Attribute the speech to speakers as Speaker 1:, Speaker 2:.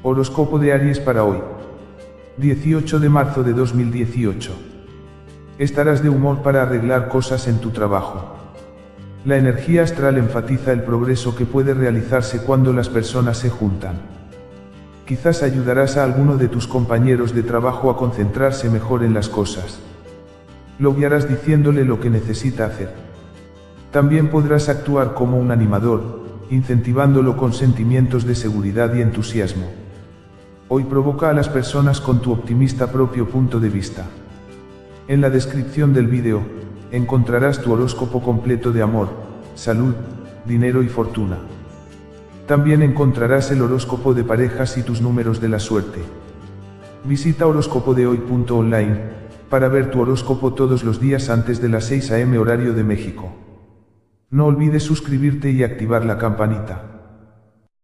Speaker 1: Horóscopo de Aries para hoy. 18 de marzo de 2018. Estarás de humor para arreglar cosas en tu trabajo. La energía astral enfatiza el progreso que puede realizarse cuando las personas se juntan. Quizás ayudarás a alguno de tus compañeros de trabajo a concentrarse mejor en las cosas. Lo guiarás diciéndole lo que necesita hacer. También podrás actuar como un animador, incentivándolo con sentimientos de seguridad y entusiasmo. Hoy provoca a las personas con tu optimista propio punto de vista. En la descripción del vídeo, encontrarás tu horóscopo completo de amor, salud, dinero y fortuna. También encontrarás el horóscopo de parejas y tus números de la suerte. Visita horóscopodehoy.online para ver tu horóscopo todos los días antes de las 6 am horario de México. No olvides suscribirte y activar la campanita.